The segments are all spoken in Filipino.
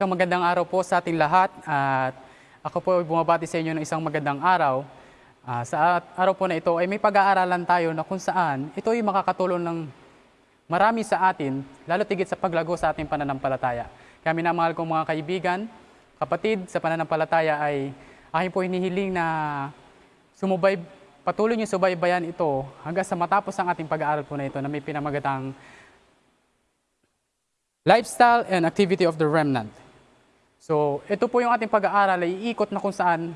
Isang magandang araw po sa ating lahat at ako po ay bumabati sa inyo ng isang magandang araw. Ah, sa araw po na ito ay may pag-aaralan tayo na kung saan ito ay makakatulong ng marami sa atin, lalo tigit sa paglago sa ating pananampalataya. Kaya minamahal kong mga kaibigan, kapatid sa pananampalataya ay aking po hinihiling na sumubay, patuloy niyo subaybayan ito hanggang sa matapos ang ating pag-aaral po na ito na may pinamagatang Lifestyle and Activity of the Remnant. So, ito po yung ating pag-aaral ay iikot na kung saan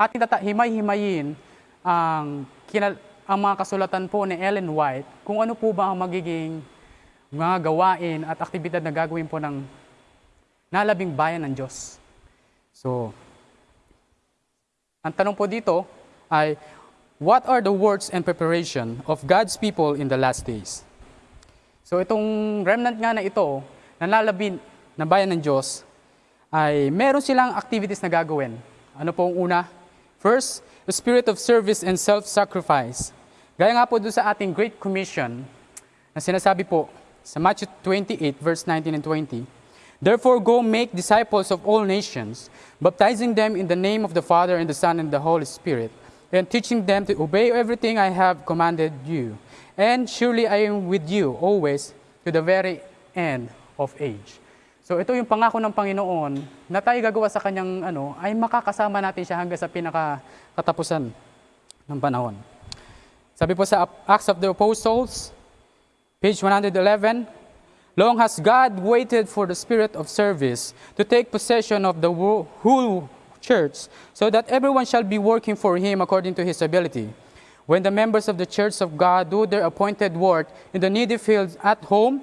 ating himay-himayin ang, kinal- ang mga kasulatan po ni Ellen White kung ano po ba ang magiging mga gawain at aktibidad na gagawin po ng nalabing bayan ng Diyos. So, ang tanong po dito ay, what are the works and preparation of God's people in the last days? So itong remnant nga na ito, nalalabin na bayan ng Diyos, ay meron silang activities na gagawin. Ano po ang una? First, the spirit of service and self-sacrifice. Gaya nga po doon sa ating Great Commission, na sinasabi po sa Matthew 28 verse 19 and 20, Therefore go make disciples of all nations, baptizing them in the name of the Father and the Son and the Holy Spirit, and teaching them to obey everything I have commanded you. And surely I am with you always to the very end of age. So ito yung pangako ng Panginoon na tayo gagawa sa kanyang ano ay makakasama natin siya hanggang sa pinaka katapusan ng panahon. Sabi po sa Acts of the Apostles, page 111, Long has God waited for the spirit of service to take possession of the whole church, so that everyone shall be working for him according to his ability. When the members of the church of God do their appointed work in the needy fields at home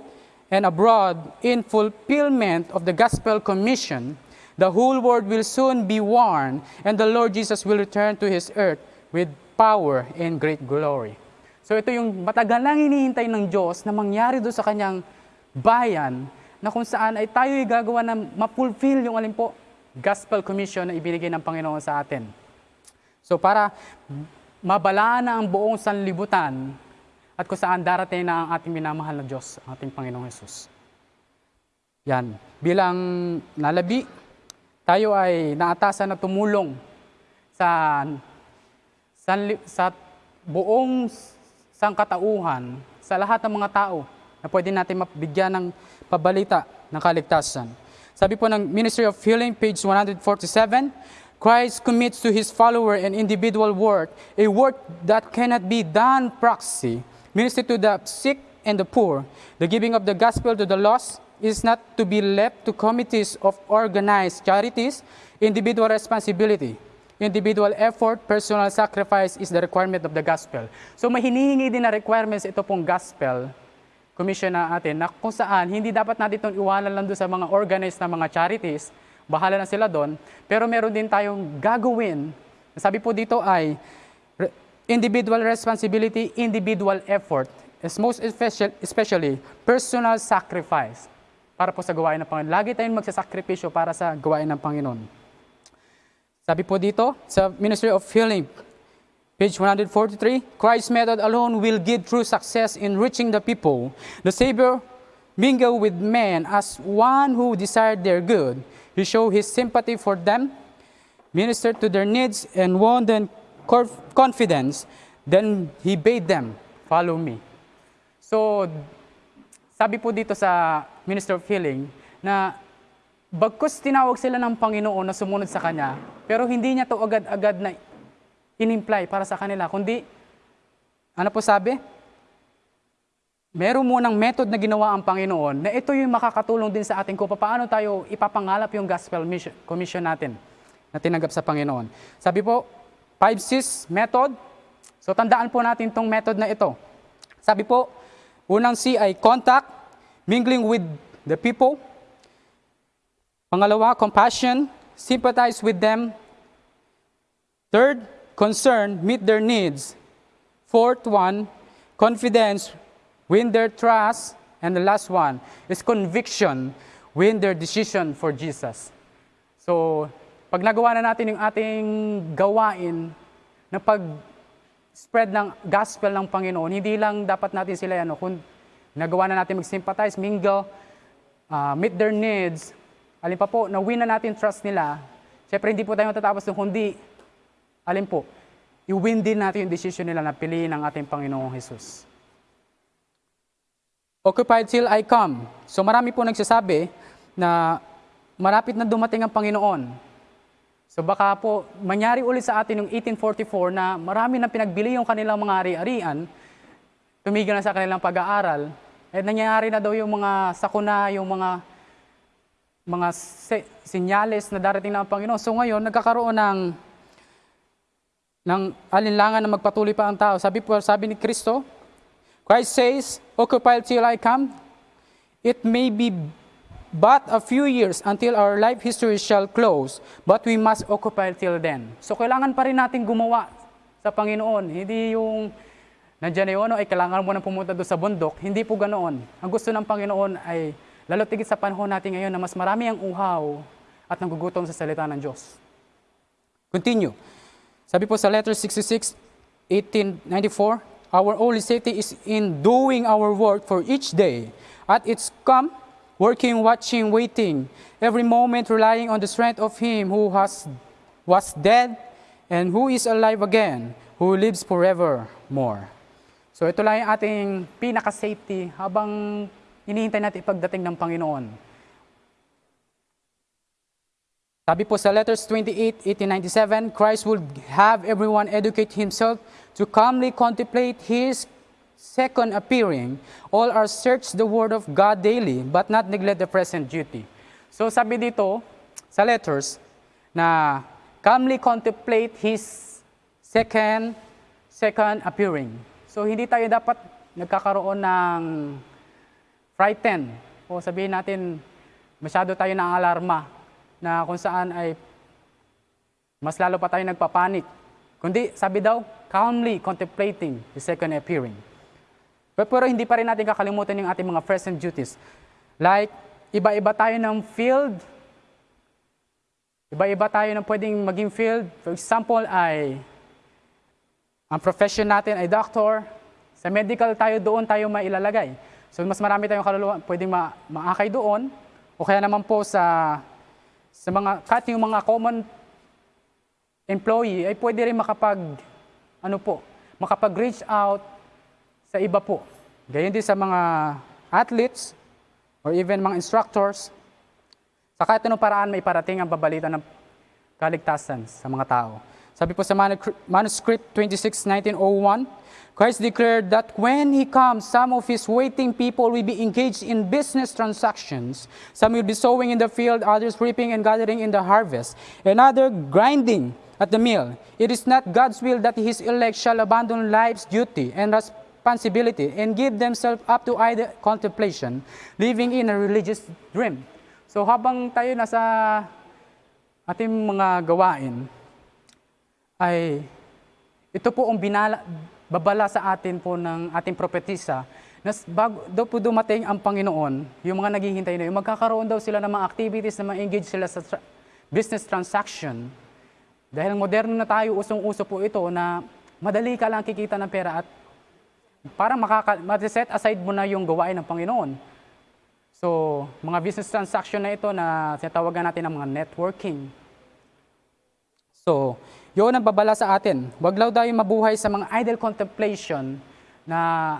and abroad in fulfillment of the gospel commission, the whole world will soon be warned, and the Lord Jesus will return to his earth with power and great glory. So ito yung matagal lang hinihintay ng Diyos na mangyari doon sa kanyang bayan na kung saan ay tayo ay gagawa na ma-fulfill yung alin po, gospel commission na ibinigay ng Panginoon sa atin. So para mabalaan na ang buong sanlibutan at kung saan darating na ang ating minamahal na Diyos, ang ating Panginoong Yesus. Yan. Bilang nalabi, tayo ay naatasan na tumulong sa, sa, sa buong sangkatauhan, sa lahat ng mga tao na pwede natin mabigyan ng pabalita ng kaligtasan. Sabi po ng Ministry of Healing, page 147, Christ commits to his follower an individual work, a work that cannot be done proxy, minister to the sick and the poor. The giving of the gospel to the lost is not to be left to committees of organized charities, individual responsibility. Individual effort, personal sacrifice is the requirement of the gospel. So may hinihingi din na requirements ito pong gospel commission na atin na kung saan hindi dapat natin itong iwanan lang doon sa mga organized na mga charities, bahala na sila doon, pero meron din tayong gagawin. Sabi po dito ay individual responsibility, individual effort, is most especially, personal sacrifice para po sa gawain ng Panginoon. Lagi tayong magsasakripisyo para sa gawain ng Panginoon. Sabi po dito sa Ministry of Healing, Page 143, Christ's method alone will give true success in reaching the people. The Savior mingled with men as one who desired their good. He showed his sympathy for them, ministered to their needs, and won them confidence. Then he bade them, follow me. So, sabi po dito sa Minister of Healing na bagkus tinawag sila ng Panginoon na sumunod sa Kanya, pero hindi niya to agad-agad na in-imply para sa kanila, kundi, ano po sabi? Meron munang method na ginawa ang Panginoon na ito yung makakatulong din sa atin kung paano tayo ipapangalap yung gospel mission, commission natin na tinanggap sa Panginoon. Sabi po, 5-6 method. So tandaan po natin tong method na ito. Sabi po, unang C ay contact, mingling with the people. Pangalawa, compassion, sympathize with them. Third, concern, meet their needs. Fourth one, confidence, win their trust. And the last one is conviction, win their decision for Jesus. So, pag nagawa na natin yung ating gawain na pag spread ng gospel ng Panginoon, hindi lang dapat natin sila ano, kung nagawa na natin mag-sympathize, mingle, uh, meet their needs, alin pa po, na-win na natin trust nila, syempre hindi po tayo matatapos doon, kundi, alin po, i-win din natin yung decision nila na piliin ang ating Panginoong Jesus. Occupied till I come. So marami po nagsasabi na marapit na dumating ang Panginoon. So baka po mangyari ulit sa atin yung 1844 na marami na pinagbili yung kanilang mga ari-arian, tumigil na sa kanilang pag-aaral, at nangyayari na daw yung mga sakuna, yung mga mga se- sinyales na darating ang Panginoon. So ngayon, nagkakaroon ng ng alinlangan na magpatuloy pa ang tao. Sabi po, sabi ni Kristo, Christ says, Occupy till I come. It may be but a few years until our life history shall close, but we must occupy till then. So kailangan pa rin natin gumawa sa Panginoon. Hindi yung nandiyan na yun, ay kailangan mo na pumunta doon sa bundok. Hindi po ganoon. Ang gusto ng Panginoon ay lalo tigit sa panahon natin ngayon na mas marami ang uhaw at nagugutom sa salita ng Diyos. Continue. Sabi po sa letter 66, 1894, Our only safety is in doing our work for each day. At its come, working, watching, waiting, every moment relying on the strength of Him who has was dead and who is alive again, who lives forevermore. So ito lang yung ating pinaka-safety habang hinihintay natin ipagdating ng Panginoon. Sabi po sa letters 28, 1897, Christ will have everyone educate himself to calmly contemplate his second appearing. All are search the word of God daily, but not neglect the present duty. So sabi dito sa letters na calmly contemplate his second second appearing. So hindi tayo dapat nagkakaroon ng frightened o sabihin natin masyado tayo ng alarma na kung saan ay mas lalo pa tayo nagpapanik. Kundi, sabi daw, calmly contemplating the second appearing. Pero, hindi pa rin natin kakalimutan yung ating mga present duties. Like, iba-iba tayo ng field. Iba-iba tayo ng pwedeng maging field. For example, ay ang profession natin ay doctor. Sa medical tayo, doon tayo mailalagay. So, mas marami tayong kaluluwa pwedeng ma maakay doon. O kaya naman po sa sa mga kahit yung mga common employee ay pwede rin makapag ano po, makapag-reach out sa iba po. Gayon din sa mga athletes or even mga instructors. Sa kahit anong paraan may parating ang babalita ng kaligtasan sa mga tao. Sabi po sa manuscript 26, 1901, Christ declared that when He comes, some of His waiting people will be engaged in business transactions. Some will be sowing in the field, others reaping and gathering in the harvest, and other grinding at the mill. It is not God's will that His elect shall abandon life's duty and responsibility and give themselves up to idle contemplation, living in a religious dream. So habang tayo nasa ating mga gawain, ay ito po ang binala, babala sa atin po ng ating propetisa na bago daw po dumating ang Panginoon, yung mga naghihintay na yun, magkakaroon daw sila ng mga activities na ma-engage sila sa tra- business transaction. Dahil moderno na tayo, usong-uso po ito na madali ka lang kikita ng pera at parang makaka- set aside mo na yung gawain ng Panginoon. So, mga business transaction na ito na tinatawagan natin ng mga networking. So, yun ang babala sa atin. Huwag lang tayo mabuhay sa mga idle contemplation na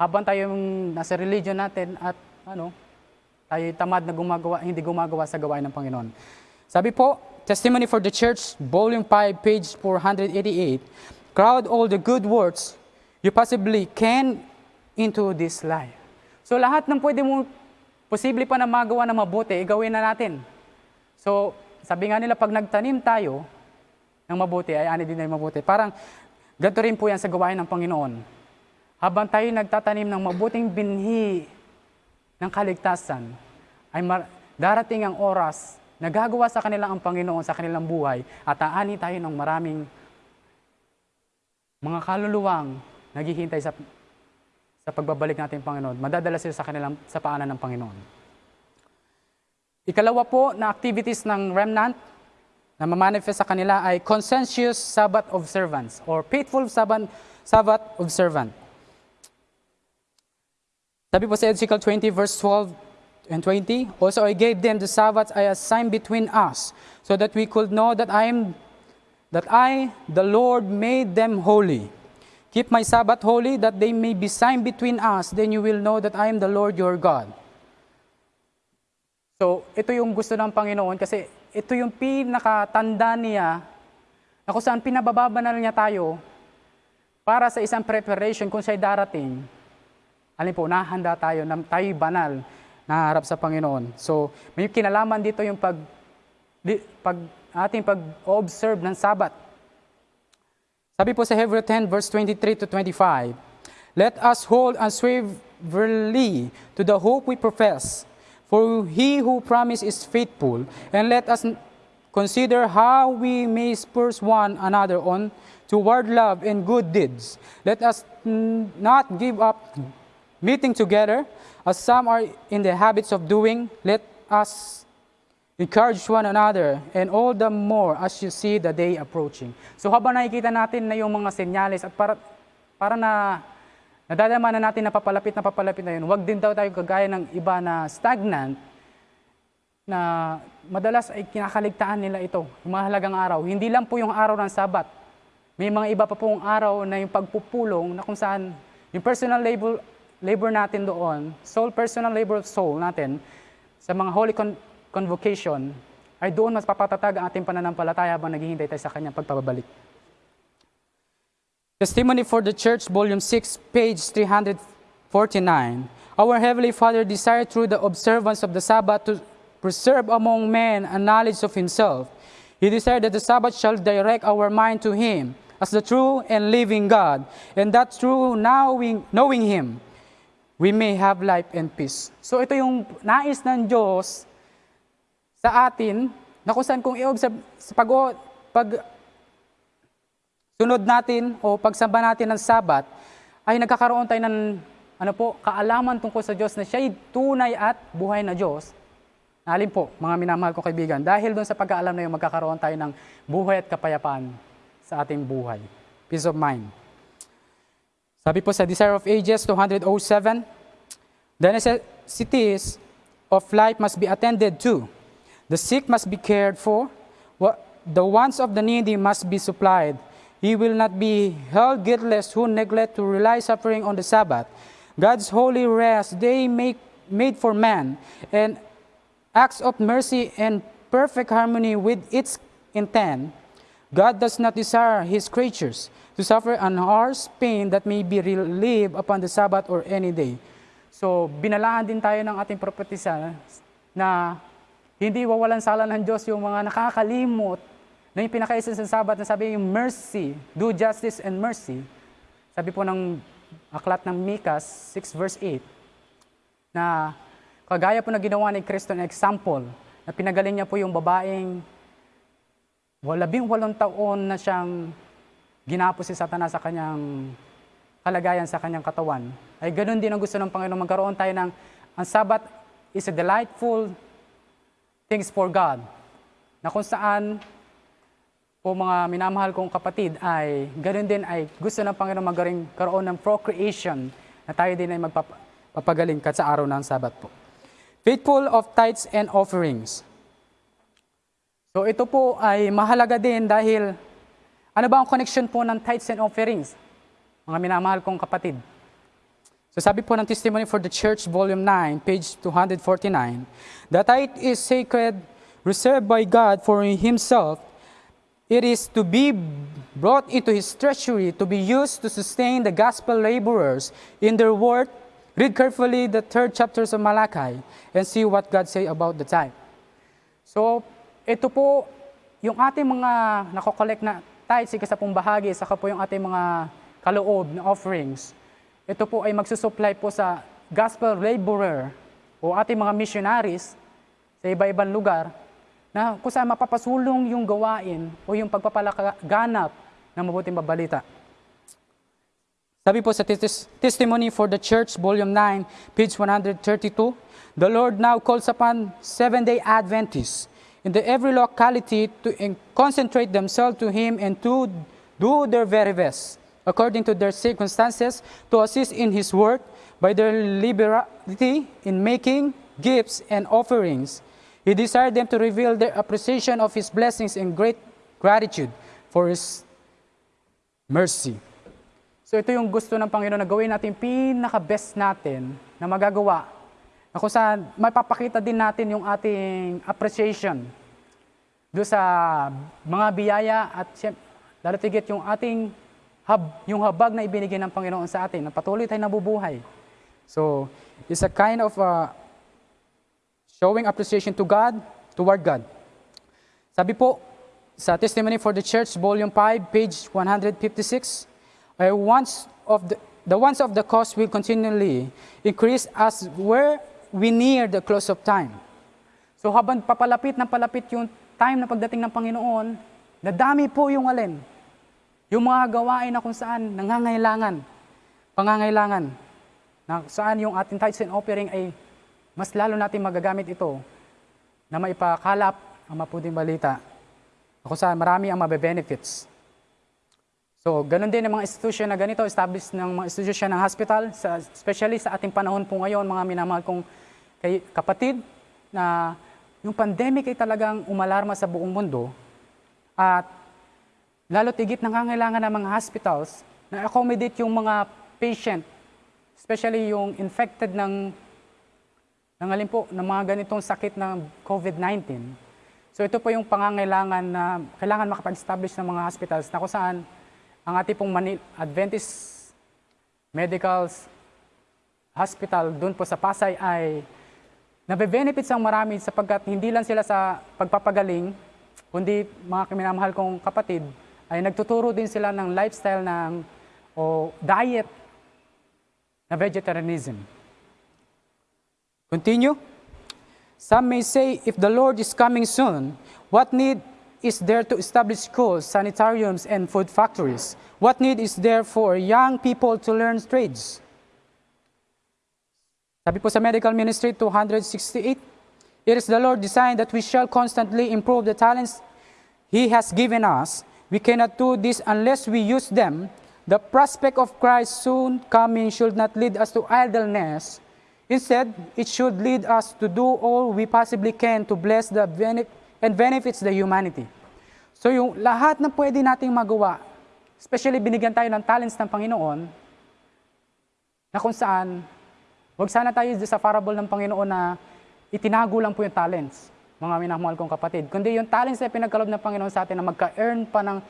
habang tayo nasa religion natin at ano, tayo tamad na gumagawa, hindi gumagawa sa gawain ng Panginoon. Sabi po, Testimony for the Church, Volume 5, page 488, crowd all the good works you possibly can into this life. So lahat ng pwede mo, posible pa na magawa na mabuti, gawin na natin. So, sabi nga nila, pag nagtanim tayo, ng mabuti ay ani din ay mabuti. Parang ganito rin po yan sa gawain ng Panginoon. Habang tayo nagtatanim ng mabuting binhi ng kaligtasan, ay darating ang oras na gagawa sa kanila ang Panginoon sa kanilang buhay at aani tayo ng maraming mga kaluluwang naghihintay sa sa pagbabalik natin Panginoon. Madadala sila sa kanilang sa paanan ng Panginoon. Ikalawa po na activities ng remnant na mamanifest sa kanila ay conscientious Sabbath observance or faithful Sabbath, Sabbath observant. Sabi po sa Ezekiel 20 verse 12 and 20. Also I gave them the Sabbath as a sign between us, so that we could know that I am that I, the Lord, made them holy. Keep my Sabbath holy, that they may be sign between us, then you will know that I am the Lord your God. So, ito yung gusto ng Panginoon kasi ito yung pinakatanda niya na kung saan pinabababanal niya tayo para sa isang preparation kung siya'y darating. Alin po, nahanda tayo, na tayo'y banal, naharap sa Panginoon. So, may kinalaman dito yung pag, pag ating pag-observe ng Sabat. Sabi po sa Hebrew 10 verse 23 to 25, Let us hold unswervingly to the hope we profess, for he who promised is faithful, and let us consider how we may spur one another on toward love and good deeds. Let us not give up meeting together, as some are in the habits of doing. Let us encourage one another, and all the more as you see the day approaching. So habang nakikita natin na yung mga senyales at para, para na nadadama na natin na papalapit na papalapit na yun, wag din daw tayo kagaya ng iba na stagnant, na madalas ay kinakaligtaan nila ito, yung mahalagang araw. Hindi lang po yung araw ng sabat. May mga iba pa pong araw na yung pagpupulong na kung saan yung personal labor, labor natin doon, soul, personal labor of soul natin, sa mga holy con- convocation, ay doon mas papatatag ang ating pananampalataya habang naghihintay tayo sa kanyang pagpapabalik. Testimony for the Church, Volume 6, page 349. Our Heavenly Father desired through the observance of the Sabbath to preserve among men a knowledge of Himself. He desired that the Sabbath shall direct our mind to Him as the true and living God, and that through knowing, knowing Him, we may have life and peace. So ito yung nais ng Diyos sa atin, na kung saan kung i-observe, sa pag, pag sunod natin o pagsamba natin ng sabat, ay nagkakaroon tayo ng ano po, kaalaman tungkol sa Diyos na siya'y tunay at buhay na Diyos. Alin po, mga minamahal ko kaibigan, dahil doon sa pagkaalam na yun, magkakaroon tayo ng buhay at kapayapaan sa ating buhay. Peace of mind. Sabi po sa Desire of Ages 207, The necessities of life must be attended to. The sick must be cared for. The wants of the needy must be supplied. He will not be held guiltless who neglect to rely suffering on the Sabbath. God's holy rest they make made for man, and acts of mercy and perfect harmony with its intent. God does not desire his creatures to suffer an harsh pain that may be relieved upon the Sabbath or any day. So, binalaan din tayo ng ating propetisa ah, na hindi wawalan sala ng Diyos yung mga nakakalimot na yung pinakaisa sa Sabat na sabi yung mercy, do justice and mercy. Sabi po ng aklat ng Mikas 6 verse 8 na kagaya po na ginawa ni Kristo na example na pinagaling niya po yung babaeng walabing walong taon na siyang ginapos si Satanas sa kanyang kalagayan sa kanyang katawan. Ay ganun din ang gusto ng Panginoon. Magkaroon tayo ng, ang Sabat is a delightful things for God. Na kung saan po mga minamahal kong kapatid ay ganun din ay gusto ng Panginoon magaring karoon ng procreation na tayo din ay magpapagaling kat sa araw ng Sabat po. Faithful of tithes and offerings. So ito po ay mahalaga din dahil ano ba ang connection po ng tithes and offerings? Mga minamahal kong kapatid. So sabi po ng Testimony for the Church, Volume 9, page 249, The tithe is sacred, reserved by God for Himself. It is to be brought into His treasury to be used to sustain the gospel laborers in their work. Read carefully the third chapters of Malachi and see what God say about the tithe. So, ito po, yung ating mga nakokollect na tithes, ikasapong bahagi, saka po yung ating mga kaloob na offerings, ito po ay magsusupply po sa gospel laborer o ating mga missionaries sa iba-ibang lugar na kung saan mapapasulong yung gawain o yung pagpapalaganap ng mabuting babalita. Sabi po sa tes- Testimony for the Church, Volume 9, page 132, The Lord now calls upon seven-day Adventists in the every locality to concentrate themselves to Him and to do their very best, according to their circumstances, to assist in His work by their liberality in making gifts, and offerings. He desired them to reveal their appreciation of His blessings and great gratitude for His mercy. So ito yung gusto ng Panginoon na gawin natin pinaka-best natin na magagawa na kung saan mapapakita din natin yung ating appreciation do sa mga biyaya at tigit yung ating hab, yung habag na ibinigay ng Panginoon sa atin na patuloy tayong nabubuhay. So, it's a kind of uh, showing appreciation to God, toward God. Sabi po sa Testimony for the Church, Volume 5, page 156, I once of the, the ones of the cost will continually increase as where we near the close of time. So habang papalapit ng palapit yung time na pagdating ng Panginoon, nadami po yung alin. Yung mga gawain na kung saan nangangailangan, pangangailangan, na saan yung ating tithes and offering ay mas lalo natin magagamit ito na maipakalap ang mapuding balita kung saan marami ang mabe-benefits. So, ganun din ang mga institusyon na ganito, established ng mga institusyon ng hospital, sa, especially sa ating panahon po ngayon, mga minamahal kong kay, kapatid, na yung pandemic ay talagang umalarma sa buong mundo at lalo tigit nangangailangan ng mga hospitals na accommodate yung mga patient, especially yung infected ng ng alin po, ng mga ganitong sakit ng COVID-19. So ito po yung pangangailangan na kailangan makapag-establish ng mga hospitals na kung saan ang ating pong Manil- Adventist Medical Hospital doon po sa Pasay ay nabe-benefits ang marami sapagkat hindi lang sila sa pagpapagaling, kundi mga minamahal kong kapatid, ay nagtuturo din sila ng lifestyle ng o diet na vegetarianism. Continue. Some may say, if the Lord is coming soon, what need is there to establish schools, sanitariums, and food factories? What need is there for young people to learn trades? Sabi po sa Medical Ministry 268, It is the Lord designed that we shall constantly improve the talents He has given us. We cannot do this unless we use them. The prospect of Christ's soon coming should not lead us to idleness. Instead, it should lead us to do all we possibly can to bless the bene- and benefits the humanity. So yung lahat na pwede nating magawa, especially binigyan tayo ng talents ng Panginoon, na kung saan, wag sana tayo sa parable ng Panginoon na itinago lang po yung talents, mga minamahal kong kapatid. Kundi yung talents na pinagkalob ng Panginoon sa atin na magka-earn pa ng,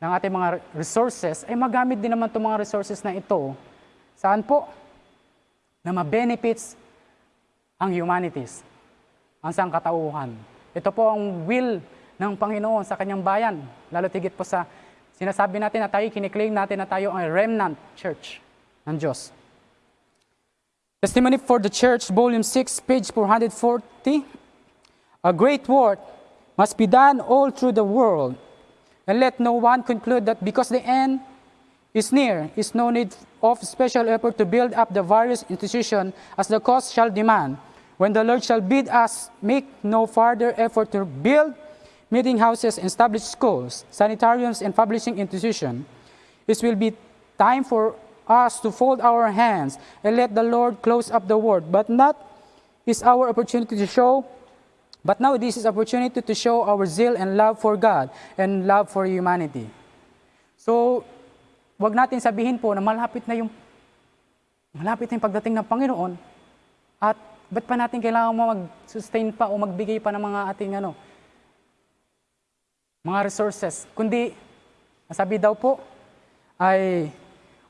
ng ating mga resources, ay magamit din naman itong mga resources na ito. Saan po? Na ma-benefits ang humanities, ang sangkatauhan. Ito po ang will ng Panginoon sa kanyang bayan. Lalo tigit po sa sinasabi natin na tayo, kiniklaim natin na tayo ang remnant church ng Diyos. Testimony for the Church, Volume 6, page 440. A great work must be done all through the world, and let no one conclude that because the end is near, is no need of special effort to build up the various institutions as the cost shall demand. When the Lord shall bid us make no further effort to build meeting houses, establish schools, sanitariums, and publishing institutions, it will be time for us to fold our hands and let the Lord close up the word. But not is our opportunity to show, but now this is opportunity to show our zeal and love for God and love for humanity. So, wag natin sabihin po na malapit na yung malapit na yung pagdating ng Panginoon at ba't pa natin kailangan mo mag-sustain pa o magbigay pa ng mga ating ano, mga resources. Kundi, sabi daw po, ay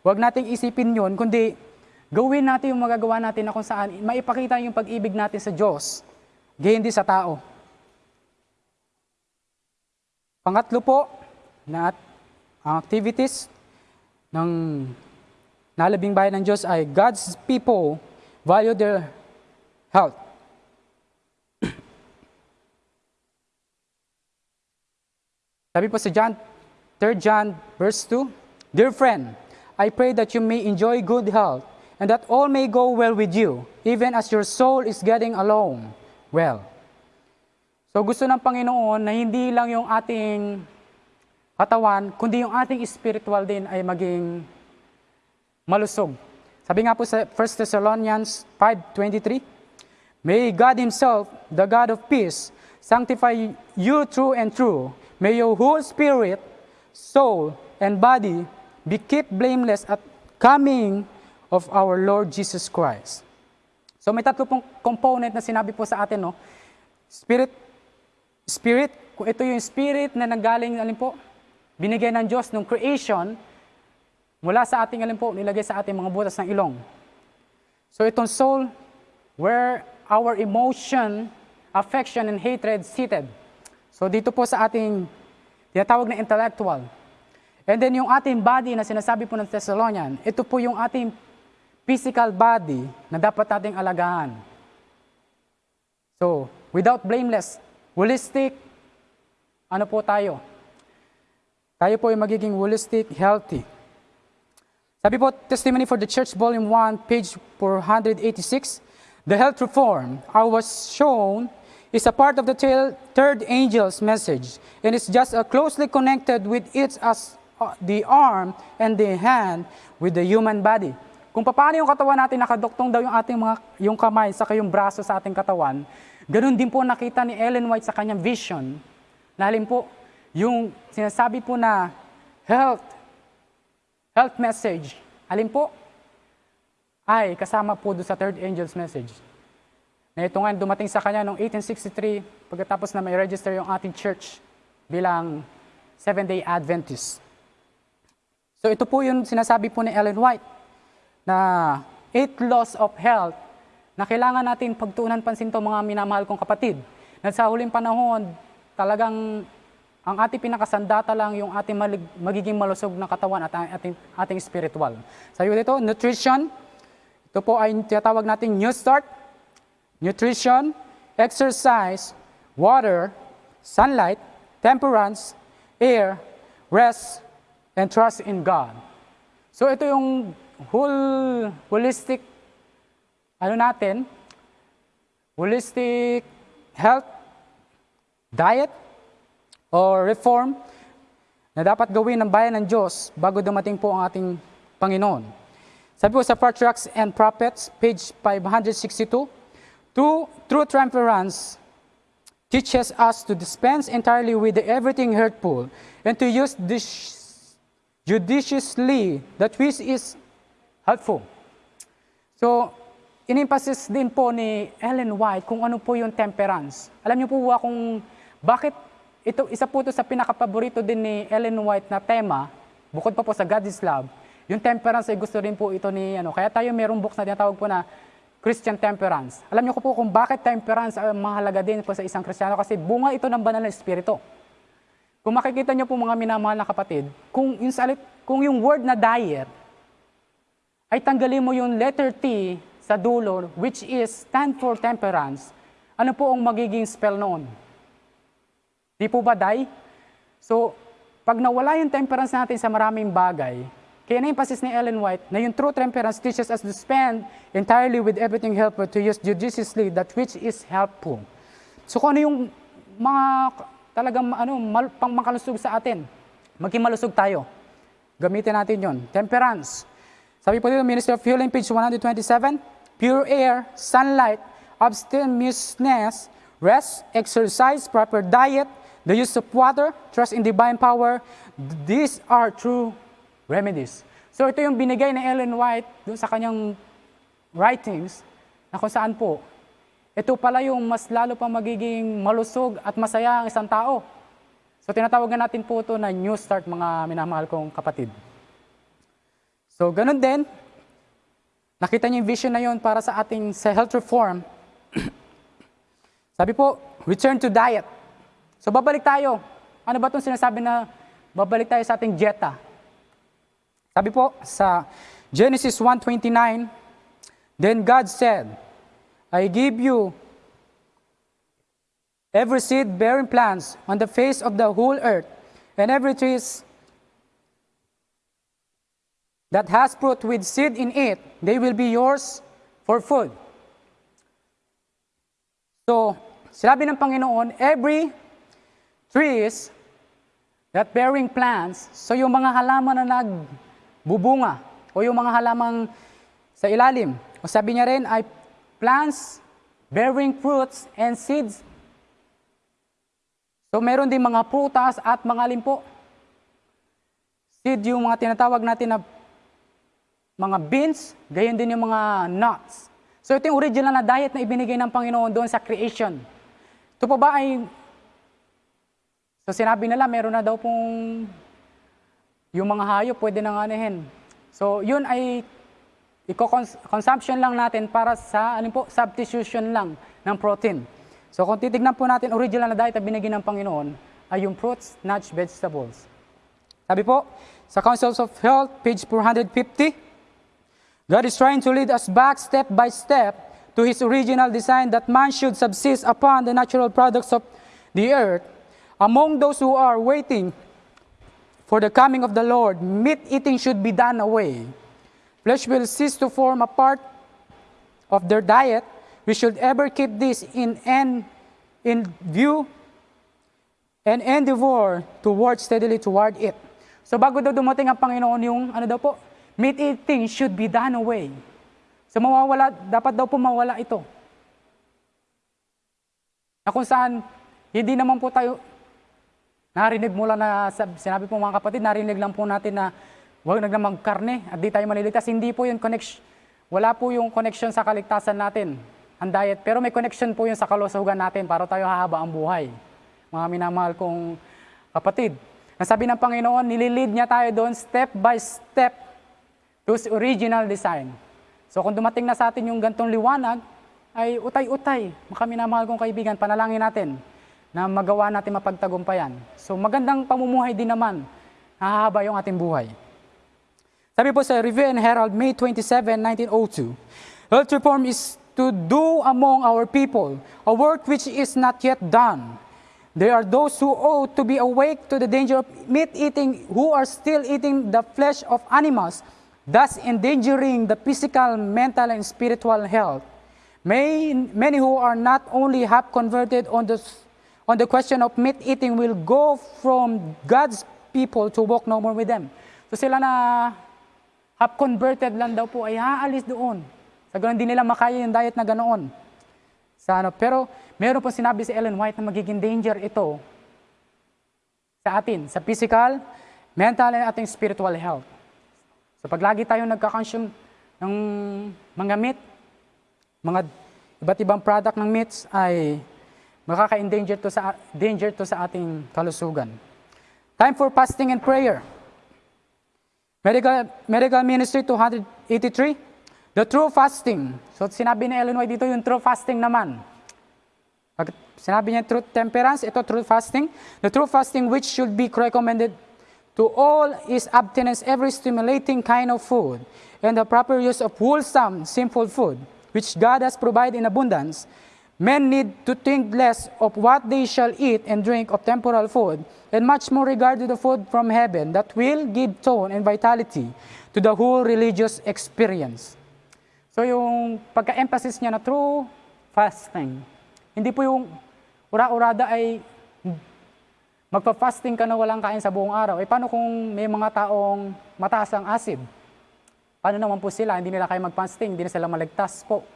Huwag nating isipin yun, kundi gawin natin yung magagawa natin na kung saan maipakita yung pag-ibig natin sa Diyos, gayon din sa tao. Pangatlo po, na ang activities ng nalabing bayan ng Diyos ay God's people value their health. Sabi po sa John, 3 John verse 2, Dear friend, I pray that you may enjoy good health and that all may go well with you, even as your soul is getting along well. So gusto ng Panginoon na hindi lang yung ating katawan, kundi yung ating spiritual din ay maging malusog. Sabi nga po sa 1 Thessalonians 5.23, May God Himself, the God of peace, sanctify you true and true. May your whole spirit, soul, and body be kept blameless at coming of our Lord Jesus Christ. So may tatlo pong component na sinabi po sa atin, no? Spirit, spirit, ito yung spirit na nanggaling, alin po, binigay ng Diyos nung creation, mula sa ating, alin po, nilagay sa ating mga butas ng ilong. So itong soul, where our emotion, affection, and hatred seated. So dito po sa ating tinatawag na intellectual. And then yung ating body na sinasabi po ng Thessalonian, ito po yung ating physical body na dapat nating alagaan. So, without blameless, holistic, ano po tayo? Tayo po ay magiging holistic, healthy. Sabi po, Testimony for the Church, Volume 1, page 486, The health reform I was shown is a part of the third angel's message, and it's just uh, closely connected with it as uh, the arm and the hand with the human body. Kung paano yung katawan natin nakadoktong daw yung ating mga yung kamay sa yung braso sa ating katawan, ganun din po nakita ni Ellen White sa kanyang vision. Na halin po, yung sinasabi po na health, health message, alin po, ay kasama po doon sa third angel's message. Na ito nga dumating sa kanya noong 1863 pagkatapos na may register yung ating church bilang Seventh-day Adventist. So ito po yung sinasabi po ni Ellen White na eight laws of health na kailangan natin pagtuunan pansin to mga minamahal kong kapatid. Na sa huling panahon, talagang ang ating pinakasandata lang yung ating malig- magiging malusog na katawan at ating, ating spiritual. Sabi ko dito, nutrition. Ito po ay tinatawag natin new start. Nutrition, exercise, water, sunlight, temperance, air, rest, and trust in God. So ito yung whole holistic ano natin, holistic health, diet, or reform na dapat gawin ng bayan ng Diyos bago dumating po ang ating Panginoon. Sabi po sa Patriarchs and Prophets, page 562, True, true temperance teaches us to dispense entirely with the everything hurtful and to use judiciously that which is helpful. So, in-emphasis din po ni Ellen White kung ano po yung temperance. Alam niyo po ba kung bakit ito, isa po ito sa pinakapaborito din ni Ellen White na tema, bukod pa po sa God is Love, yung temperance ay gusto rin po ito ni, ano, kaya tayo merong books na tinatawag po na Christian temperance. Alam niyo po kung bakit temperance ay mahalaga din po sa isang Kristiyano kasi bunga ito ng banal na espiritu. Kung makikita niyo po mga minamahal na kapatid, kung yung, salit, kung yung word na diet ay tanggalin mo yung letter T sa dulo, which is stand for temperance, ano po ang magiging spell noon? Di po ba die? So, pag nawala yung temperance natin sa maraming bagay, kaya na-emphasis ni Ellen White na yung true temperance teaches us to spend entirely with everything helpful to use judiciously that which is helpful. So kung ano yung mga talagang ano, mal, pang makalusog sa atin, maging malusog tayo. Gamitin natin yon. Temperance. Sabi po dito, Ministry of Healing, page 127, pure air, sunlight, abstemiousness, rest, exercise, proper diet, the use of water, trust in divine power, these are true remedies. So ito yung binigay ni Ellen White doon sa kanyang writings na kung saan po, ito pala yung mas lalo pang magiging malusog at masaya ang isang tao. So tinatawagan natin po ito na new start mga minamahal kong kapatid. So ganun din, nakita niyo yung vision na yon para sa ating sa health reform. Sabi po, return to diet. So babalik tayo. Ano ba itong sinasabi na babalik tayo sa ating dieta? Sabi po sa Genesis 1:29, Then God said, I give you every seed bearing plants on the face of the whole earth, and every tree that has fruit with seed in it, they will be yours for food. So, sinabi ng Panginoon, every trees that bearing plants, so yung mga halaman na nagbubunga, o yung mga halamang sa ilalim, o sabi niya rin ay plants bearing fruits and seeds. So meron din mga prutas at mga limpo. Seed yung mga tinatawag natin na mga beans, gayon din yung mga nuts. So ito yung original na diet na ibinigay ng Panginoon doon sa creation. Ito po ba ay, so sinabi nila meron na daw pong yung mga hayop pwede nang anihin. So yun ay i-consumption lang natin para sa ano po, substitution lang ng protein. So kung titignan po natin, original na diet na binigay ng Panginoon ay yung fruits, nuts, vegetables. Sabi po, sa Councils of Health, page 450, God is trying to lead us back step by step to His original design that man should subsist upon the natural products of the earth. Among those who are waiting for the coming of the Lord, meat eating should be done away. Flesh will cease to form a part of their diet. We should ever keep this in, in, in view and endeavor to work steadily toward it. So bago daw dumating ang Panginoon yung ano daw po, meat eating should be done away. So mawawala, dapat daw po mawala ito. Na kung saan, hindi naman po tayo, narinig mula na, sinabi po mga kapatid, narinig lang po natin na huwag naglamang karne at di tayo maliligtas. Hindi po yung connection, wala po yung connection sa kaligtasan natin, ang diet. Pero may connection po yun sa kalusugan natin para tayo hahaba ang buhay. Mga minamahal kong kapatid. Nasabi ng Panginoon, nililid niya tayo doon step by step His original design. So kung dumating na sa atin yung gantong liwanag, ay utay-utay. Mga minamahal kong kaibigan, panalangin natin na magawa natin mapagtagumpayan. So magandang pamumuhay din naman, hahaba yung ating buhay. Sabi po sa Review and Herald, May 27, 1902, Health reform is to do among our people a work which is not yet done. There are those who ought to be awake to the danger of meat eating who are still eating the flesh of animals, thus endangering the physical, mental, and spiritual health. May, many who are not only half converted on the, on the question of meat eating will go from God's people to walk no more with them. So sila na half converted lang daw po ay haalis doon. Sa ganun din nila makaya yung diet na ganoon. Sa ano, pero meron po sinabi si Ellen White na magiging danger ito sa atin, sa physical, mental, and ating spiritual health. So pag lagi tayong nagka-consume ng mga meat, mga iba't ibang product ng meats ay makaka-endanger to sa danger to sa ating kalusugan. Time for fasting and prayer. Medical, Medical Ministry 283, the true fasting. So sinabi ni Ellen White dito yung true fasting naman. Pag sinabi niya true temperance, ito true fasting. The true fasting which should be recommended to all is abstinence every stimulating kind of food and the proper use of wholesome, simple food, which God has provided in abundance. Men need to think less of what they shall eat and drink of temporal food, and much more regard to the food from heaven that will give tone and vitality to the whole religious experience. So yung pagka-emphasis niya na true fasting, hindi po yung ura-urada ay magpa-fasting ka na walang kain sa buong araw. Eh paano kung may mga taong mataas ang acid? Paano naman po sila? Hindi nila kaya mag-fasting, hindi na sila maligtas po.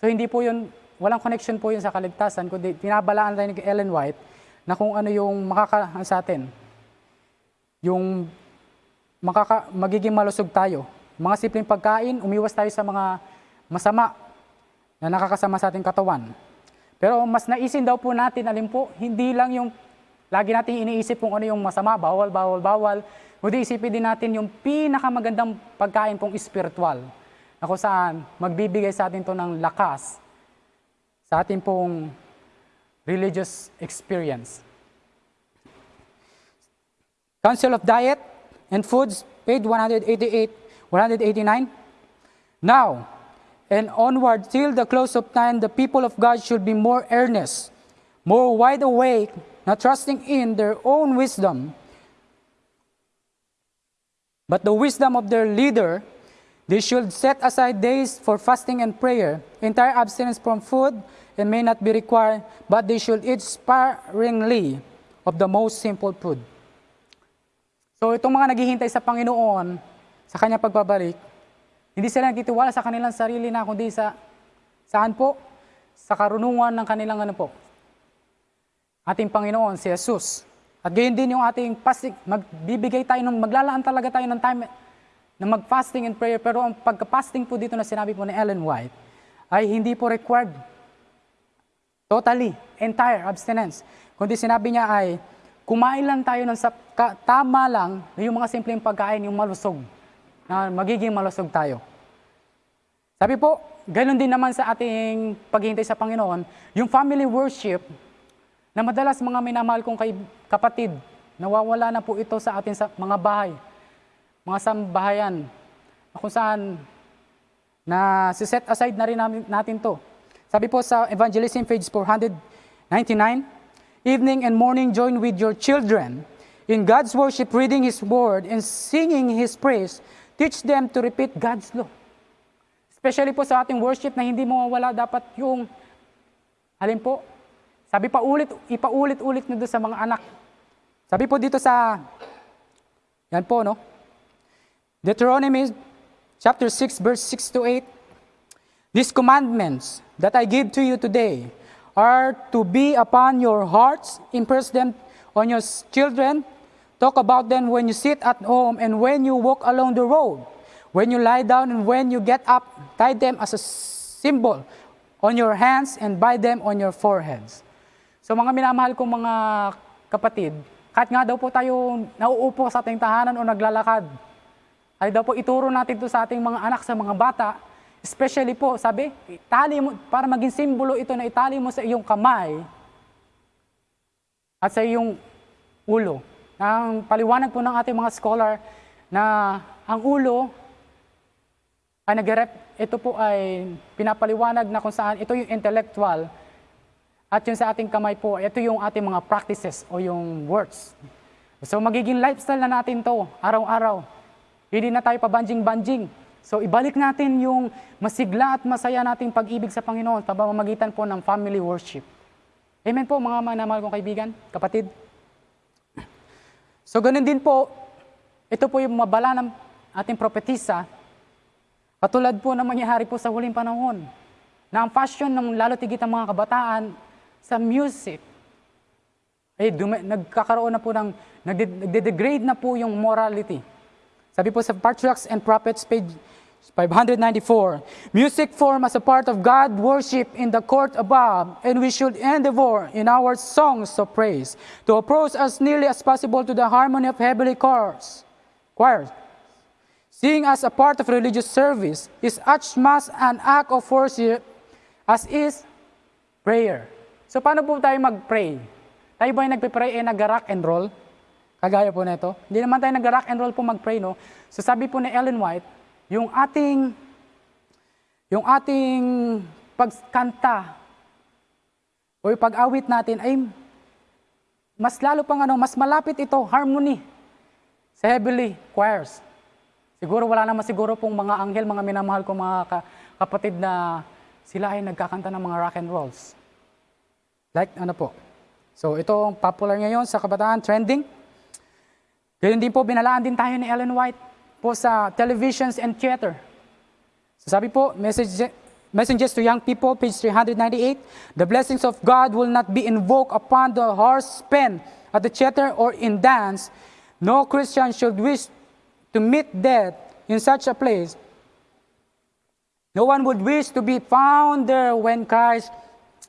So hindi po yun, walang connection po yun sa kaligtasan, kundi pinabalaan tayo ni Ellen White na kung ano yung makaka sa atin. Yung makaka, magiging malusog tayo. Mga simpleng pagkain, umiwas tayo sa mga masama na nakakasama sa ating katawan. Pero mas naisin daw po natin, alin po, hindi lang yung lagi natin iniisip kung ano yung masama, bawal, bawal, bawal. Kundi isipin din natin yung pinakamagandang pagkain pong spiritual na kung saan magbibigay sa atin to ng lakas sa ating pong religious experience. Council of Diet and Foods, page 188, 189. Now, and onward till the close of time, the people of God should be more earnest, more wide awake, not trusting in their own wisdom, but the wisdom of their leader. They should set aside days for fasting and prayer, entire abstinence from food, and may not be required, but they should eat sparingly of the most simple food. So itong mga naghihintay sa Panginoon, sa kanyang pagbabalik, hindi sila nagtitiwala sa kanilang sarili na, kundi sa, saan po? sa karunungan ng kanilang ano po, ating Panginoon, si Jesus. At gayon din yung ating fasting, magbibigay tayo, ng, maglalaan talaga tayo ng time na mag-fasting and prayer. Pero ang pagka-fasting po dito na sinabi po ni Ellen White, ay hindi po required totally, entire abstinence. Kundi sinabi niya ay, kumain lang tayo ng sap- ka- tama lang, yung mga simpleng pagkain, yung malusog, na magiging malusog tayo. Sabi po, ganoon din naman sa ating paghihintay sa Panginoon, yung family worship, na madalas mga minamahal kong kapatid, nawawala na po ito sa atin sa mga bahay, mga sambahayan, kung saan na si-set aside na rin natin to. Sabi po sa Evangelism page 499, Evening and morning join with your children in God's worship, reading His word and singing His praise. Teach them to repeat God's law. Especially po sa ating worship na hindi mawawala dapat yung, alin po, sabi pa ulit, ipaulit-ulit na doon sa mga anak. Sabi po dito sa, yan po no, Deuteronomy chapter 6 verse 6 to 8, These commandments that I give to you today are to be upon your hearts, impress them on your children, talk about them when you sit at home and when you walk along the road, when you lie down and when you get up, tie them as a symbol on your hands and bind them on your foreheads. So mga minamahal kong mga kapatid, kahit nga daw po tayo nauupo sa ating tahanan o naglalakad, ay daw po ituro natin to sa ating mga anak, sa mga bata, especially po, sabi, itali mo, para maging simbolo ito na itali mo sa iyong kamay at sa iyong ulo. Ang paliwanag po ng ating mga scholar na ang ulo ay nag ito po ay pinapaliwanag na kung saan ito yung intellectual at yung sa ating kamay po, ito yung ating mga practices o yung words. So magiging lifestyle na natin to araw-araw. Hindi na tayo pabanjing-banjing. So ibalik natin yung masigla at masaya nating pag-ibig sa Panginoon sa pamamagitan po ng family worship. Amen po mga manamahal kong kaibigan, kapatid. So ganun din po, ito po yung mabala ng ating propetisa, katulad po ng mangyayari po sa huling panahon, na ang fashion ng lalo tigit ang mga kabataan sa music, ay dumi- nagkakaroon na po ng, nagde- nagde-degrade na po yung morality. Sabi po sa Patriarchs and Prophets, page 594, Music form as a part of God worship in the court above, and we should endeavor in our songs of praise to approach as nearly as possible to the harmony of heavenly choirs. choirs. Sing as a part of religious service is as much an act of worship as is prayer. So paano po tayo mag-pray? Tayo ba yung nagpe-pray eh nag-rock and roll? Kagaya po nito. Hindi naman tayo nag-rock and roll po mag-pray, no? So sabi po ni Ellen White, yung ating yung ating pagkanta o yung pag-awit natin ay mas lalo pang ano, mas malapit ito, harmony sa heavenly choirs. Siguro wala naman siguro pong mga anghel, mga minamahal ko mga ka- kapatid na sila ay nagkakanta ng mga rock and rolls. Like ano po. So ito ang popular ngayon sa kabataan, trending. Ganyan din po, binalaan din tayo ni Ellen White po sa televisions and theater. So sabi po, message, Messages to Young People, page 398, The blessings of God will not be invoked upon the horse pen at the theater or in dance. No Christian should wish to meet death in such a place. No one would wish to be found there when Christ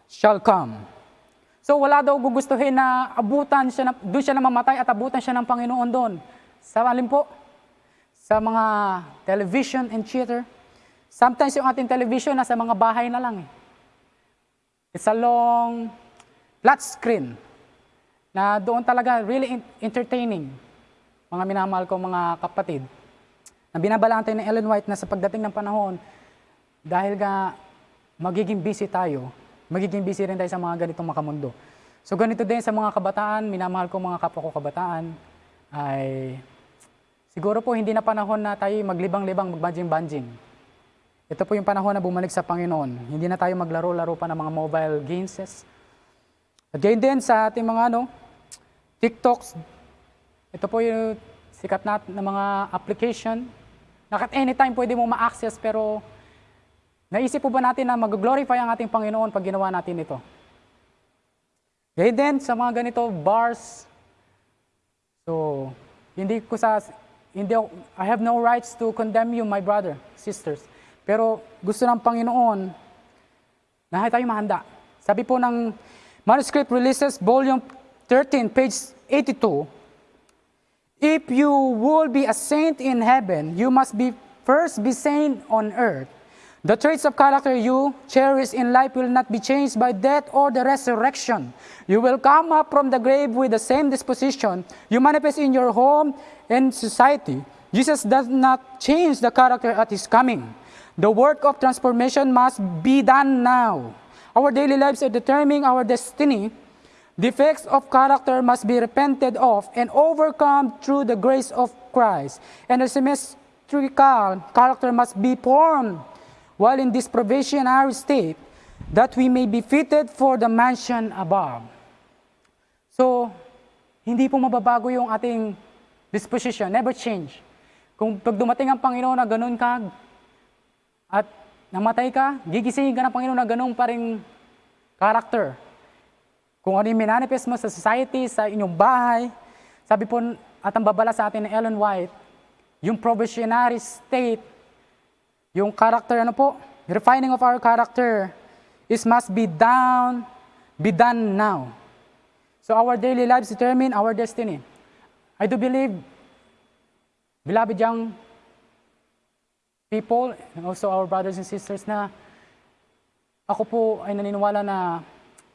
shall come. So wala daw gugustuhin na abutan siya, na, doon siya na mamatay at abutan siya ng Panginoon doon. Sa alin po? Sa mga television and theater. Sometimes yung ating television nasa mga bahay na lang. Eh. It's a long flat screen na doon talaga really en- entertaining. Mga minamahal ko mga kapatid. Na binabalaan tayo ni Ellen White na sa pagdating ng panahon, dahil nga magiging busy tayo, magiging busy rin tayo sa mga ganitong makamundo. So ganito din sa mga kabataan, minamahal ko mga kapwa ko kabataan, ay siguro po hindi na panahon na tayo maglibang-libang, magbanjing-banjing. Ito po yung panahon na bumalik sa Panginoon. Hindi na tayo maglaro-laro pa ng mga mobile games. At gayon din sa ating mga ano, TikToks, ito po yung sikat na, na mga application na at anytime pwede mo ma-access pero Naisip po ba natin na mag-glorify ang ating Panginoon pag ginawa natin ito? Gayun din sa mga ganito, bars. So, hindi ko sa, hindi I have no rights to condemn you, my brother, sisters. Pero gusto ng Panginoon na tayo mahanda. Sabi po ng Manuscript Releases, Volume 13, page 82, If you will be a saint in heaven, you must be first be saint on earth. The traits of character you cherish in life will not be changed by death or the resurrection. You will come up from the grave with the same disposition you manifest in your home and society. Jesus does not change the character at his coming. The work of transformation must be done now. Our daily lives are determining our destiny. Defects of character must be repented of and overcome through the grace of Christ. And a symmetrical character must be formed while in this probationary state, that we may be fitted for the mansion above. So, hindi po mababago yung ating disposition, never change. Kung pag dumating ang Panginoon na ganun ka, at namatay ka, gigisingin ka ng Panginoon na ganun pa rin character. Kung ano yung minanifest mo sa society, sa inyong bahay, sabi po, at ang babala sa atin ni Ellen White, yung probationary state, yung character, ano po, refining of our character is must be down, be done now. So our daily lives determine our destiny. I do believe, beloved young people, and also our brothers and sisters, na ako po ay naniniwala na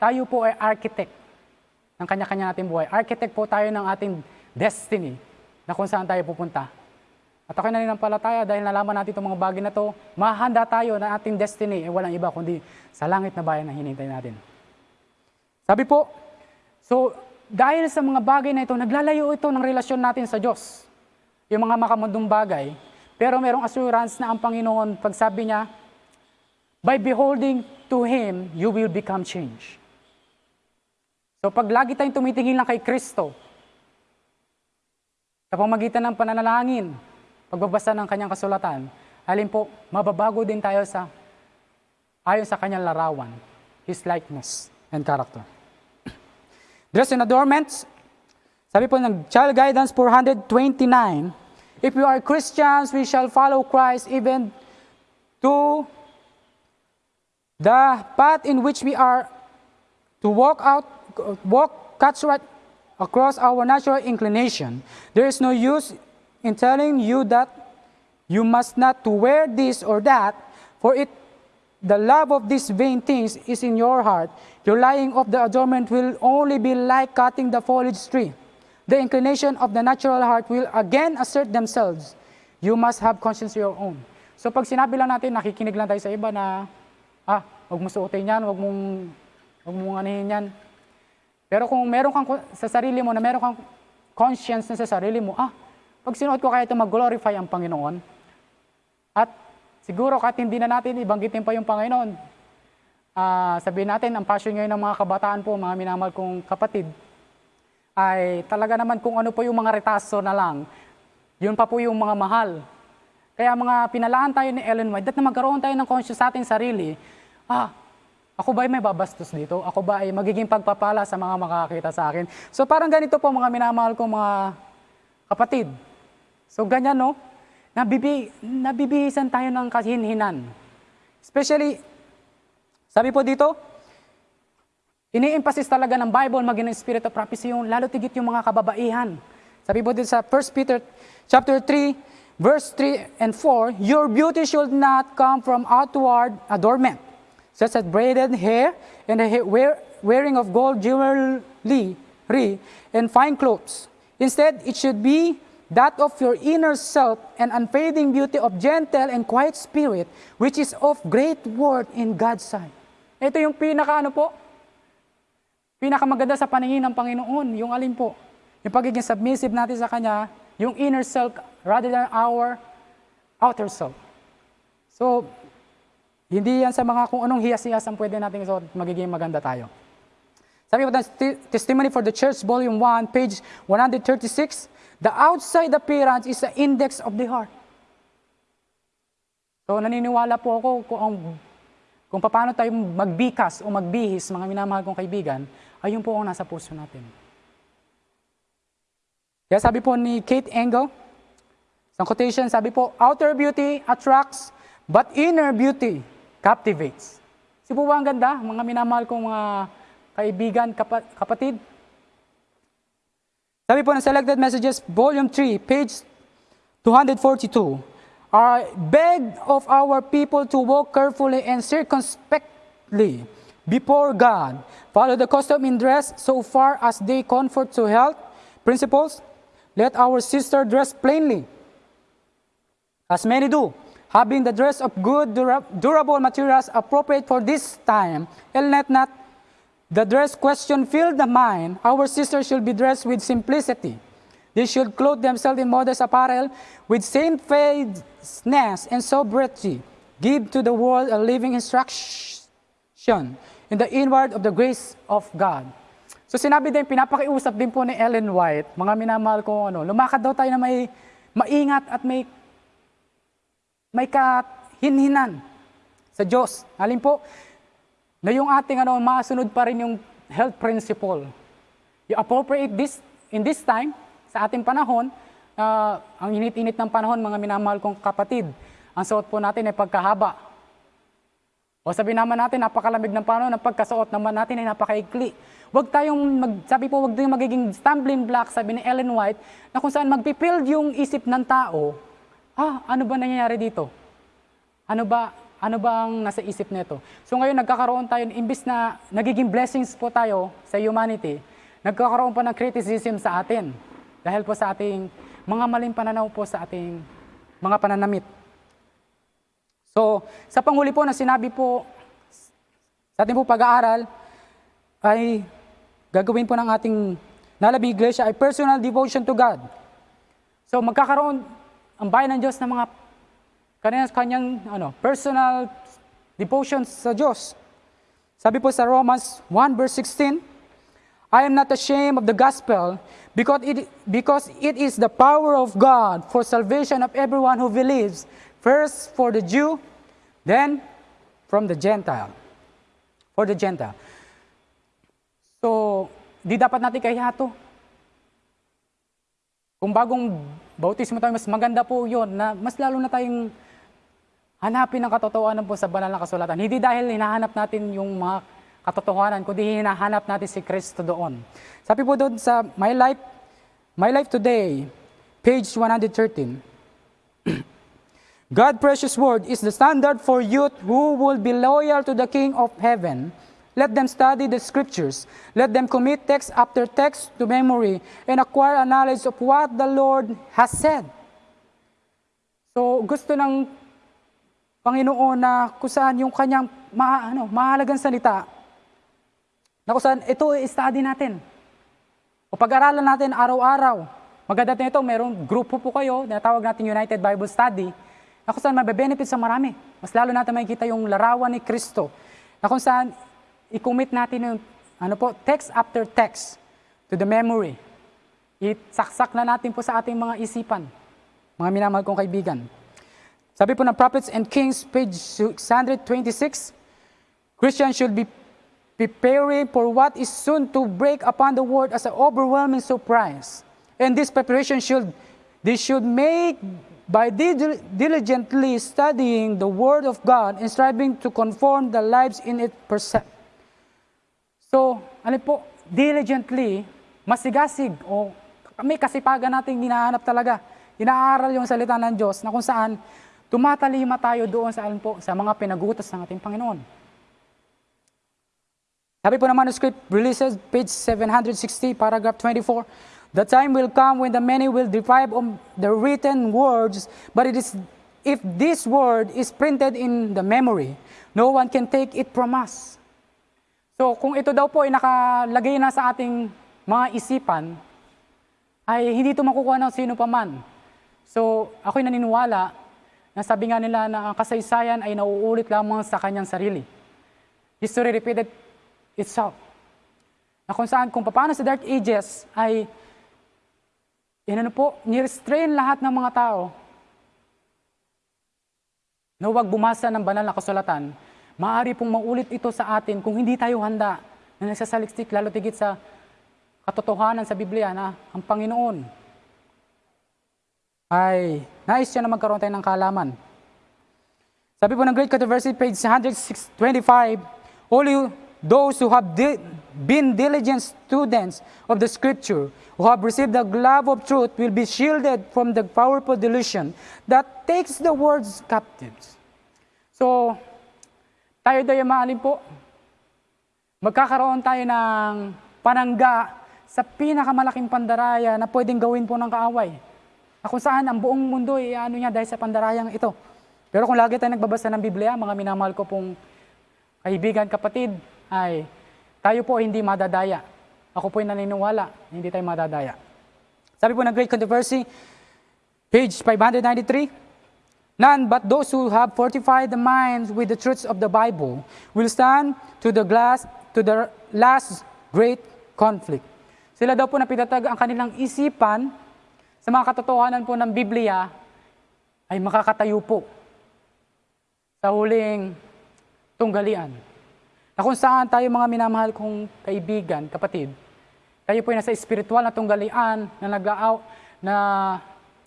tayo po ay architect ng kanya-kanya nating buhay. Architect po tayo ng ating destiny na kung saan tayo pupunta. At ako'y naninampalataya dahil nalaman natin itong mga bagay na to, mahanda tayo na ating destiny ay walang iba kundi sa langit na bayan na hinintay natin. Sabi po, so dahil sa mga bagay na ito, naglalayo ito ng relasyon natin sa Diyos. Yung mga makamundong bagay, pero merong assurance na ang Panginoon, pag sabi niya, by beholding to Him, you will become changed. So pag lagi tayong tumitingin lang kay Kristo, sa pamagitan ng pananalangin, pagbabasa ng kanyang kasulatan, alin po, mababago din tayo sa ayon sa kanyang larawan, His likeness and character. Dress in adornments, sabi po ng Child Guidance 429, If we are Christians, we shall follow Christ even to the path in which we are to walk out, walk cuts right across our natural inclination. There is no use in telling you that you must not to wear this or that, for it the love of these vain things is in your heart. Your lying of the adornment will only be like cutting the foliage tree. The inclination of the natural heart will again assert themselves. You must have conscience your own. So pag sinabi lang natin, nakikinig lang tayo sa iba na, ah, huwag mo suotin yan, huwag mong, huwag mong anihin yan. Pero kung meron kang sa sarili mo, na meron kang conscience na sa sarili mo, ah, pag sinuot ko kaya ito mag-glorify ang Panginoon. At siguro kahit hindi na natin ibanggitin pa yung Panginoon, ah, sabihin natin, ang passion ngayon ng mga kabataan po, mga minamahal kong kapatid, ay talaga naman kung ano po yung mga retaso na lang, yun pa po yung mga mahal. Kaya mga pinalaan tayo ni Ellen White, dat na magkaroon tayo ng conscious sa ating sarili, ah, ako ba ay may babastos dito? Ako ba ay magiging pagpapala sa mga makakita sa akin? So parang ganito po mga minamahal kong mga kapatid. So ganyan no, nabibi, nabibihisan tayo ng kahinhinan. Especially, sabi po dito, ini-emphasis talaga ng Bible, maging ng Spirit of Prophecy, yung lalo tigit yung mga kababaihan. Sabi po dito sa 1 Peter chapter 3, verse 3 and 4, Your beauty should not come from outward adornment, such as braided hair and the wearing of gold jewelry and fine clothes. Instead, it should be that of your inner self and unfading beauty of gentle and quiet spirit, which is of great worth in God's sight. Ito yung pinaka ano po, pinakamaganda sa paningin ng Panginoon, yung alin po, yung pagiging submissive natin sa Kanya, yung inner self rather than our outer self. So, hindi yan sa mga kung anong hiyas-hiyas ang pwede natin isuot, magiging maganda tayo. Sabi ng Testimony for the Church, Volume 1, page 136, The outside appearance is the index of the heart. So naniniwala po ako kung ang kung paano tayo magbikas o magbihis, mga minamahal kong kaibigan, ayun po ang nasa puso natin. Kaya sabi po ni Kate Engel, sa quotation, sabi po, outer beauty attracts, but inner beauty captivates. Si po ba ang ganda, mga minamahal kong mga kaibigan, kapa- kapatid? Sabi po ng Selected Messages, Volume 3, page 242, I beg of our people to walk carefully and circumspectly before God, follow the custom in dress so far as they comfort to health principles. Let our sister dress plainly, as many do, having the dress of good, durable materials appropriate for this time, and let not the dress question fill the mind. Our sisters should be dressed with simplicity. They should clothe themselves in modest apparel with shamefacedness and sobriety. Give to the world a living instruction in the inward of the grace of God. So sinabi din, pinapakiusap din po ni Ellen White, mga minamahal ko, ano, lumakad daw tayo na may maingat at may may kahinhinan sa Diyos. Alin po, na yung ating ano, masunod pa rin yung health principle. You appropriate this in this time, sa ating panahon, ah, ang init-init ng panahon, mga minamahal kong kapatid, ang suot po natin ay pagkahaba. O sabi naman natin, napakalamig ng panahon, ang pagkasuot naman natin ay napakaikli. Huwag tayong, mag, sabi po, huwag tayong magiging stumbling block, sabi ni Ellen White, na kung saan magpipild yung isip ng tao, ah, ano ba nangyayari dito? Ano ba, ano ba ang nasa isip nito? So ngayon nagkakaroon tayo, imbis na nagiging blessings po tayo sa humanity, nagkakaroon pa ng criticism sa atin. Dahil po sa ating mga maling pananaw po sa ating mga pananamit. So, sa panghuli po na sinabi po sa ating po pag-aaral, ay gagawin po ng ating nalabi iglesia ay personal devotion to God. So, magkakaroon ang bayan ng Diyos ng mga kanyang, kanyang ano, personal devotions sa Diyos. Sabi po sa Romans 1 verse 16, I am not ashamed of the gospel because it, because it is the power of God for salvation of everyone who believes, first for the Jew, then from the Gentile. For the Gentile. So, di dapat natin kahihato. Kung bagong bautismo tayo, mas maganda po yon na mas lalo na tayong hanapin ang katotohanan po sa banal na kasulatan. Hindi dahil hinahanap natin yung mga katotohanan, kundi hinahanap natin si Kristo doon. Sabi po doon sa My Life, My Life Today, page 113, God precious word is the standard for youth who will be loyal to the King of heaven. Let them study the scriptures. Let them commit text after text to memory and acquire a knowledge of what the Lord has said. So, gusto ng Panginoon na kung saan yung kanyang ma, ano, mahalagang salita, na kung saan ito i-study natin. O pag-aralan natin araw-araw. Maganda ito, merong grupo po kayo, na tawag natin United Bible Study, na kung saan mabe-benefit sa marami. Mas lalo natin makikita yung larawan ni Kristo, na kung saan i-commit natin yung ano po, text after text to the memory. Isaksak na natin po sa ating mga isipan, mga minamahal kong kaibigan. Sabi po ng Prophets and Kings, page 626, Christians should be preparing for what is soon to break upon the world as an overwhelming surprise. And this preparation should, they should make by dil- diligently studying the Word of God and striving to conform their lives in it percept. So, ano po, diligently, masigasig o may kasipagan nating hinahanap talaga. Inaaral yung salita ng Diyos na kung saan tumatalima tayo doon sa, alin po, sa mga pinagutas ng ating Panginoon. Sabi po ng manuscript, releases page 760, paragraph 24, The time will come when the many will deprive of the written words, but it is if this word is printed in the memory, no one can take it from us. So kung ito daw po ay nakalagay na sa ating mga isipan, ay hindi ito makukuha ng sino pa man. So ako'y naniniwala na sabi nga nila na ang kasaysayan ay nauulit lamang sa kanyang sarili. History repeated itself. Na kung saan, kung paano sa Dark Ages ay yan ano po, nirestrain lahat ng mga tao na huwag bumasa ng banal na kasulatan. Maaari pong maulit ito sa atin kung hindi tayo handa na nagsasaliksik lalo tigit sa katotohanan sa Biblia na ang Panginoon ay nais siya na magkaroon tayo ng kaalaman. Sabi po ng Great Controversy, page 125, Only those who have di- been diligent students of the Scripture, who have received the glove of truth, will be shielded from the powerful delusion that takes the words captives. So, tayo tayo maalin po, magkakaroon tayo ng panangga sa pinakamalaking pandaraya na pwedeng gawin po ng kaaway. Kung saan ang buong mundo ay ano niya dahil sa pandarayang ito. Pero kung lagi tayo nagbabasa ng Biblia, mga minamahal ko pong kaibigan, kapatid, ay tayo po hindi madadaya. Ako po ay naniniwala, hindi tayo madadaya. Sabi po ng Great Controversy, page 593, None but those who have fortified the minds with the truths of the Bible will stand to the glass to the last great conflict. Sila daw po na pinatatag ang kanilang isipan sa mga katotohanan po ng Biblia ay makakatayo po sa huling tunggalian. Na kung saan tayo mga minamahal kong kaibigan, kapatid, tayo po ay nasa espiritual na tunggalian na naglaaw, na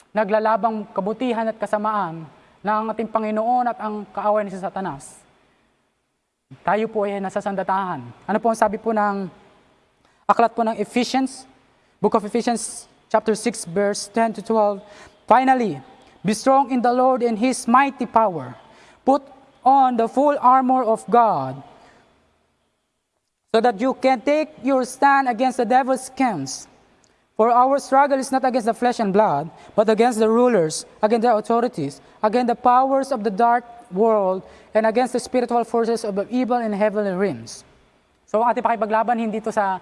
naglalabang kabutihan at kasamaan ng ating Panginoon at ang kaaway ni sa Satanas. Tayo po ay nasa sandatahan. Ano po ang sabi po ng aklat po ng Ephesians, Book of Ephesians, chapter 6, verse 10 to 12. Finally, be strong in the Lord and His mighty power. Put on the full armor of God so that you can take your stand against the devil's schemes. For our struggle is not against the flesh and blood, but against the rulers, against the authorities, against the powers of the dark world, and against the spiritual forces of the evil in heavenly realms. So ating pakipaglaban hindi to sa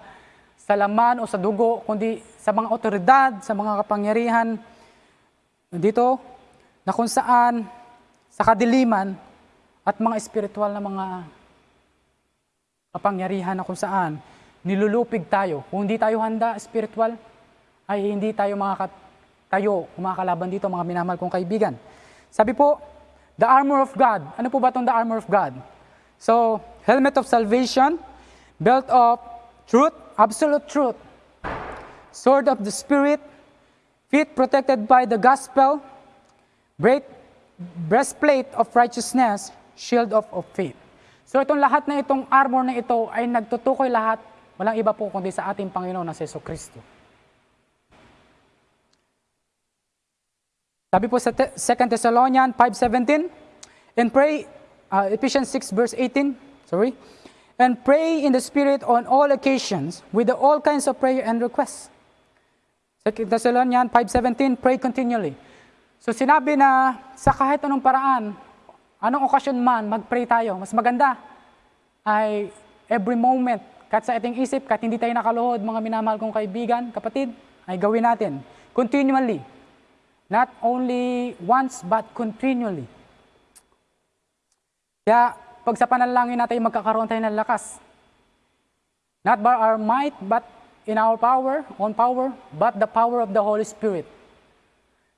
sa laman o sa dugo, kundi sa mga otoridad, sa mga kapangyarihan dito na kung saan sa kadiliman at mga espiritual na mga kapangyarihan na kung saan nilulupig tayo. Kung hindi tayo handa spiritual, ay hindi tayo makakatayo, kumakalaban dito mga minamahal kong kaibigan. Sabi po, the armor of God. Ano po ba itong the armor of God? So, helmet of salvation, belt of truth, absolute truth, sword of the Spirit, feet protected by the gospel, breast, breastplate of righteousness, shield of, of faith. So itong lahat na itong armor na ito ay nagtutukoy lahat, walang iba po kundi sa ating Panginoon na si Yeso Kristo. Sabi po sa 2 Thessalonians 5.17, and pray, uh, Ephesians 6 verse 18, sorry, and pray in the Spirit on all occasions with all kinds of prayer and requests. 2 Thessalonians 5.17, pray continually. So sinabi na sa kahit anong paraan, anong okasyon man, mag-pray tayo. Mas maganda ay every moment, kahit sa ating isip, kahit hindi tayo nakaluhod, mga minamahal kong kaibigan, kapatid, ay gawin natin. Continually. Not only once, but continually. Kaya, pag sa panalangin natin, magkakaroon tayo ng lakas. Not by our might, but in our power, on power, but the power of the Holy Spirit.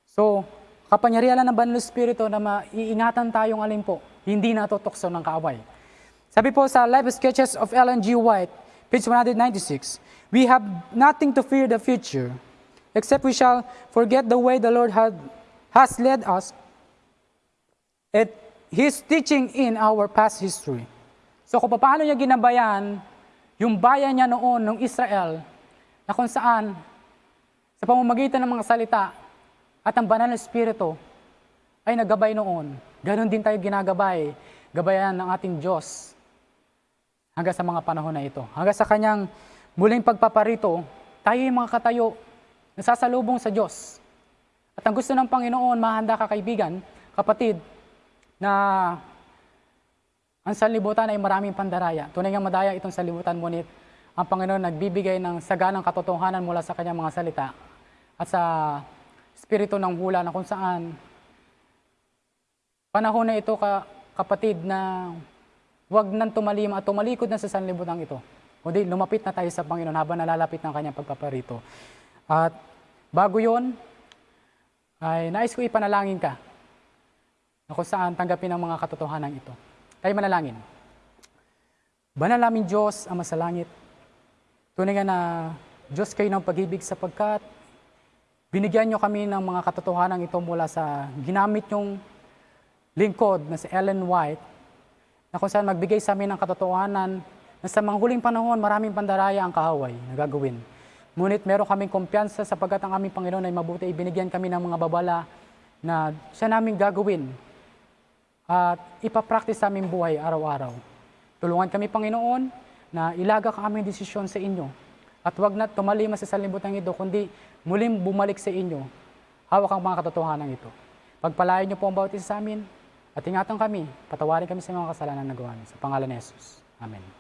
So, kapangyarihan ng Banal Espiritu na maiingatan tayong alin po, hindi natutokso ng kaaway. Sabi po sa Life Sketches of Ellen G. White, page 196, We have nothing to fear the future, except we shall forget the way the Lord had, has led us at His teaching in our past history. So kung paano niya ginabayan yung bayan niya noon, ng Israel, na kung saan, sa pamamagitan ng mga salita at ang banal na Espiritu, ay nagabay noon. Ganon din tayo ginagabay, gabayan ng ating Diyos hanggang sa mga panahon na ito. Hanggang sa kanyang muling pagpaparito, tayo yung mga katayo nasasalubong sa Diyos. At ang gusto ng Panginoon, mahanda ka kaibigan, kapatid, na ang sanlibutan ay maraming pandaraya. Tunay nga madaya itong sanlibutan, ngunit ang Panginoon nagbibigay ng saganang katotohanan mula sa kanyang mga salita at sa spirito ng hula na kung saan panahon na ito, ka, kapatid, na huwag nang tumalim at tumalikod na sa sanlibutan ito. Kundi lumapit na tayo sa Panginoon habang nalalapit ng kanyang pagpaparito. At bago yon ay nais ko ipanalangin ka na kung saan tanggapin ang mga katotohanan ito. Tayo manalangin. Banal Diyos, Ama sa langit, tunay nga na Diyos kayo ng pag-ibig sapagkat binigyan nyo kami ng mga katotohanan ito mula sa ginamit yung lingkod na si Ellen White na kung saan magbigay sa amin ng katotohanan na sa mga huling panahon maraming pandaraya ang kaaway na gagawin. Ngunit meron kaming kumpiyansa sapagkat ang aming Panginoon ay mabuti, ibinigyan kami ng mga babala na siya namin gagawin at ipapractice sa aming buhay araw-araw. Tulungan kami, Panginoon, na ilaga ka aming desisyon sa inyo. At wag na tumalima sa salibutan ito, kundi muling bumalik sa inyo. Hawak ang mga katotohanan ito. Pagpalayan niyo po ang bawat isa sa amin at ingatan kami, patawarin kami sa mga kasalanan na gawa niyo. Sa pangalan ni Jesus. Amen.